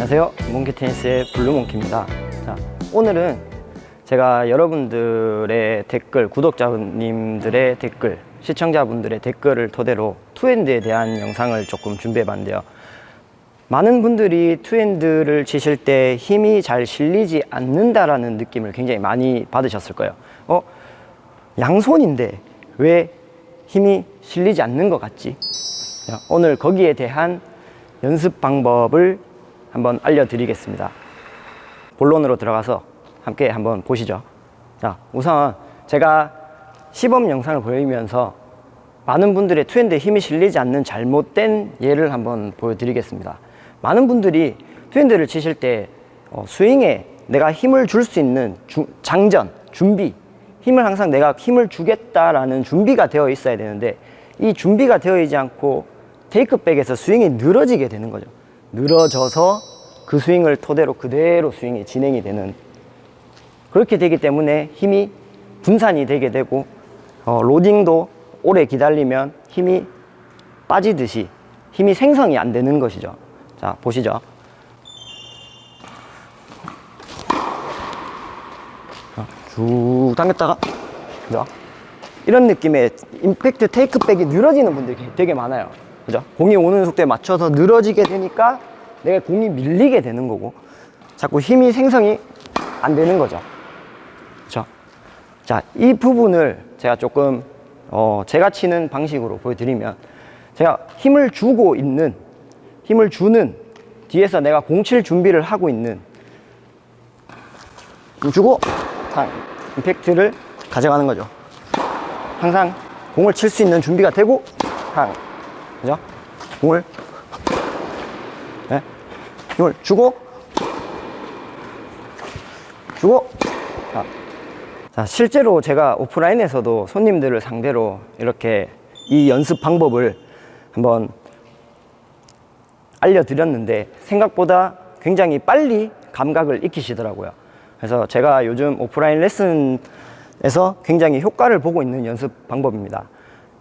안녕하세요. 몽키 테니스의 블루몽키입니다. 자, 오늘은 제가 여러분들의 댓글, 구독자님들의 댓글, 시청자분들의 댓글을 토대로 two-hand에 대한 영상을 조금 준비해 봤는데요. 많은 분들이 two-hand를 치실 때 힘이 잘 실리지 않는다라는 느낌을 굉장히 많이 받으셨을 거예요. 어? 양손인데 왜 힘이 실리지 않는 것 같지? 자, 오늘 거기에 대한 연습 방법을 한번 알려드리겠습니다. 본론으로 들어가서 함께 한번 보시죠. 자, 우선 제가 시범 영상을 보이면서 많은 분들의 투핸드에 힘이 실리지 않는 잘못된 예를 한번 보여드리겠습니다. 많은 분들이 투핸드를 치실 때 어, 스윙에 내가 힘을 줄 수 있는 주, 장전, 준비, 힘을 항상 내가 힘을 주겠다라는 준비가 되어 있어야 되는데 이 준비가 되어 있지 않고 테이크백에서 스윙이 늘어지게 되는 거죠. 늘어져서 그 스윙을 토대로 그대로 스윙이 진행이 되는 그렇게 되기 때문에 힘이 분산이 되게 되고 어, 로딩도 오래 기다리면 힘이 빠지듯이 힘이 생성이 안 되는 것이죠. 자 보시죠. 쭉 당겼다가 그죠? 이런 느낌의 임팩트 테이크백이 늘어지는 분들이 되게 많아요. 그죠? 공이 오는 속도에 맞춰서 늘어지게 되니까 내가 공이 밀리게 되는 거고 자꾸 힘이 생성이 안 되는 거죠. 그죠? 자, 이 부분을 제가 조금 어, 제가 치는 방식으로 보여드리면 제가 힘을 주고 있는 힘을 주는 뒤에서 내가 공 칠 준비를 하고 있는 힘 주고 탕 임팩트를 가져가는 거죠. 항상 공을 칠 수 있는 준비가 되고 탕 그죠? 공을 네? 힘을 주고 주고 자. 자 실제로 제가 오프라인에서도 손님들을 상대로 이렇게 이 연습 방법을 한번 알려드렸는데 생각보다 굉장히 빨리 감각을 익히시더라고요 그래서 제가 요즘 오프라인 레슨에서 굉장히 효과를 보고 있는 연습 방법입니다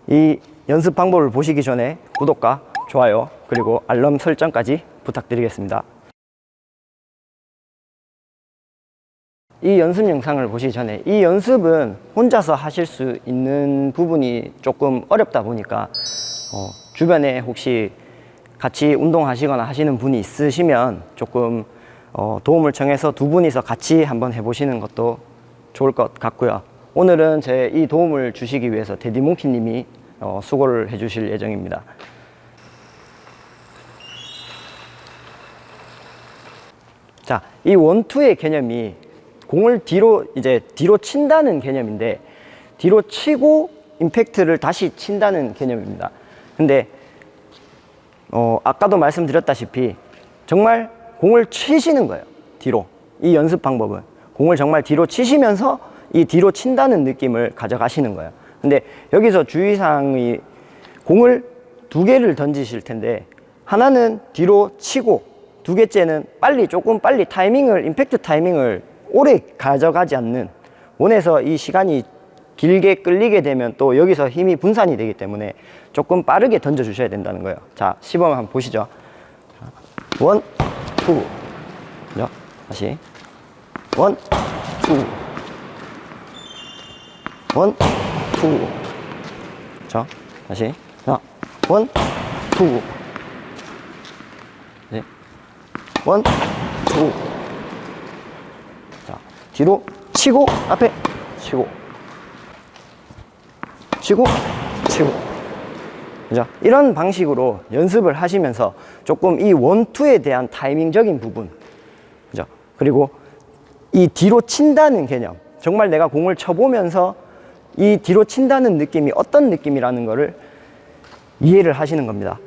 이 연습 방법을 보시기 전에 구독과 좋아요 그리고 알람 설정까지 부탁드리겠습니다. 이 연습 영상을 보시기 전에 이 연습은 혼자서 하실 수 있는 부분이 조금 어렵다 보니까 어, 주변에 혹시 같이 운동하시거나 하시는 분이 있으시면 조금 어, 도움을 청해서 두 분이서 같이 한번 해보시는 것도 좋을 것 같고요. 오늘은 제 이 도움을 주시기 위해서 데디몽키 님이 어, 수고를 해 주실 예정입니다 자, 이 원투의 개념이 공을 뒤로 이제 뒤로 친다는 개념인데 뒤로 치고 임팩트를 다시 친다는 개념입니다. 근데 어, 아까도 말씀드렸다시피 정말 공을 치시는 거예요. 뒤로. 이 연습 방법은 공을 정말 뒤로 치시면서 이 뒤로 친다는 느낌을 가져가시는 거예요. 근데 여기서 주의사항이 공을 두 개를 던지실 텐데 하나는 뒤로 치고 두 개째는 빨리 조금 빨리 타이밍을 임팩트 타이밍을 오래 가져가지 않는 one에서 이 시간이 길게 끌리게 되면 또 여기서 힘이 분산이 되기 때문에 조금 빠르게 던져 주셔야 된다는 거예요. 자 시범 한번 보시죠. one, two? 다시. one, two one, two 자, 다시 자, one, two 네. one, two 자, 뒤로 치고 앞에 치고 치고 치고 그죠? 이런 방식으로 연습을 하시면서 조금 이 one two에 대한 타이밍적인 부분 그죠? 그리고 이 뒤로 친다는 개념 정말 내가 공을 쳐보면서 이 뒤로 친다는 느낌이 어떤 느낌이라는 것을 이해를 하시는 겁니다.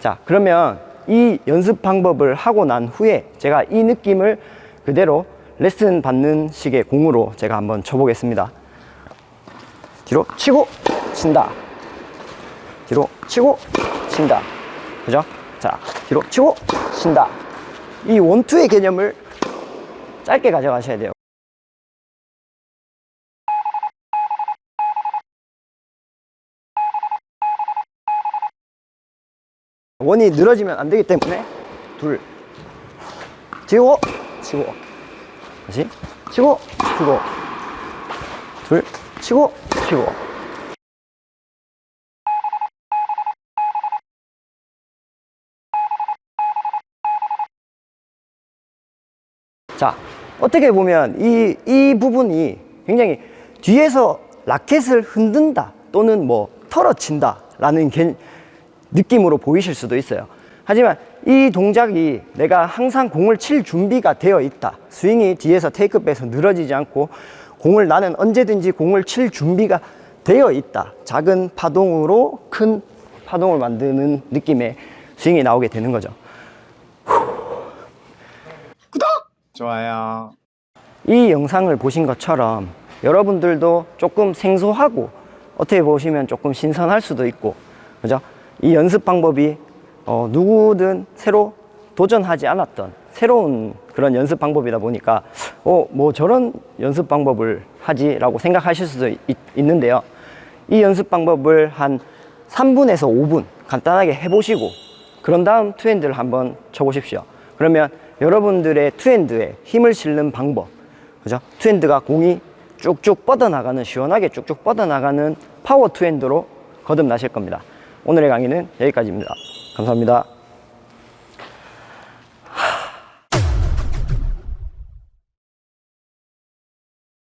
자 그러면 이 연습 방법을 하고 난 후에 제가 이 느낌을 그대로 레슨 받는 식의 공으로 제가 한번 쳐보겠습니다. 뒤로 치고 친다. 뒤로 치고 친다. 그죠? 자 뒤로 치고 친다. 이 원투의 개념을 짧게 가져가셔야 돼요 원이 늘어지면 안 되기 때문에 둘. 치고 치고 다시. 치고 치고 둘. 치고 치고 자 어떻게 보면 이, 이 부분이 굉장히 뒤에서 라켓을 흔든다 또는 뭐 털어친다 라는 개- 느낌으로 보이실 수도 있어요. 하지만 이 동작이 내가 항상 공을 칠 준비가 되어 있다. 스윙이 뒤에서 테이크백에서 늘어지지 않고 공을 나는 언제든지 공을 칠 준비가 되어 있다. 작은 파동으로 큰 파동을 만드는 느낌의 스윙이 나오게 되는 거죠. 좋아요. 이 영상을 보신 것처럼 여러분들도 조금 생소하고 어떻게 보시면 조금 신선할 수도 있고 그죠? 이 연습 방법이 어, 누구든 새로 도전하지 않았던 새로운 그런 연습 방법이다 보니까 어, 뭐 저런 연습 방법을 하지 라고 생각하실 수도 있, 있는데요. 이 연습 방법을 한 3분에서 5분 간단하게 해보시고 그런 다음 투핸드를 한번 쳐보십시오. 그러면 여러분들의 투핸드에 힘을 실는 방법, 그죠? 투핸드가 공이 쭉쭉 뻗어나가는, 시원하게 쭉쭉 뻗어나가는 파워 투핸드로 거듭나실 겁니다. 오늘의 강의는 여기까지입니다. 감사합니다.